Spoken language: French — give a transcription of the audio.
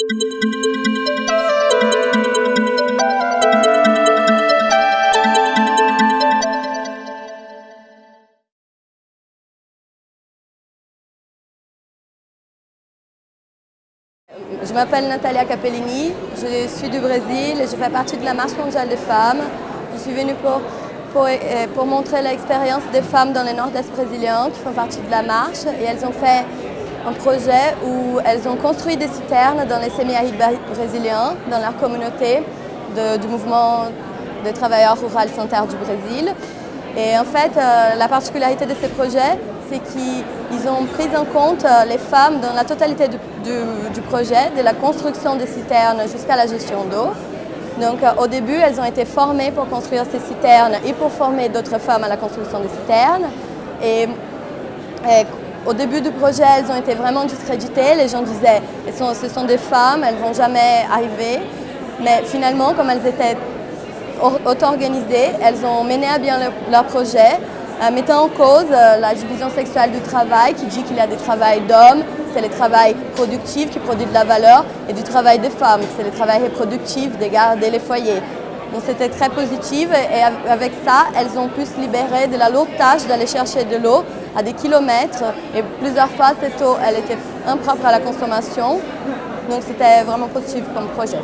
Je m'appelle Natalia Capellini, je suis du Brésil et je fais partie de la Marche mondiale des femmes. Je suis venue pour, pour, euh, pour montrer l'expérience des femmes dans le nord-est brésilien qui font partie de la marche et elles ont fait un projet où elles ont construit des citernes dans les semi-arides brésiliens, dans leur communauté du mouvement des travailleurs ruraux sans terre du Brésil. Et en fait, euh, la particularité de ces projets, c'est qu'ils ont pris en compte euh, les femmes dans la totalité du, projet, de la construction des citernes jusqu'à la gestion d'eau. Donc euh, au début, elles ont été formées pour construire ces citernes et pour former d'autres femmes à la construction des citernes. Et, au début du projet, elles ont été vraiment discréditées. Les gens disaient ce sont des femmes, elles ne vont jamais arriver. Mais finalement, comme elles étaient auto-organisées, elles ont mené à bien le, leur projet euh, mettant en cause euh, la division sexuelle du travail qui dit qu'il y a des travails d'hommes, c'est le travail productif qui produit de la valeur, et du travail des femmes, c'est le travail reproductif de garder les foyers. Donc c'était très positif et avec ça, elles ont pu se libérer de la lourde tâche d'aller chercher de l'eau à des kilomètres et plusieurs fois cette eau, elle était impropre à la consommation. Donc c'était vraiment positif comme projet.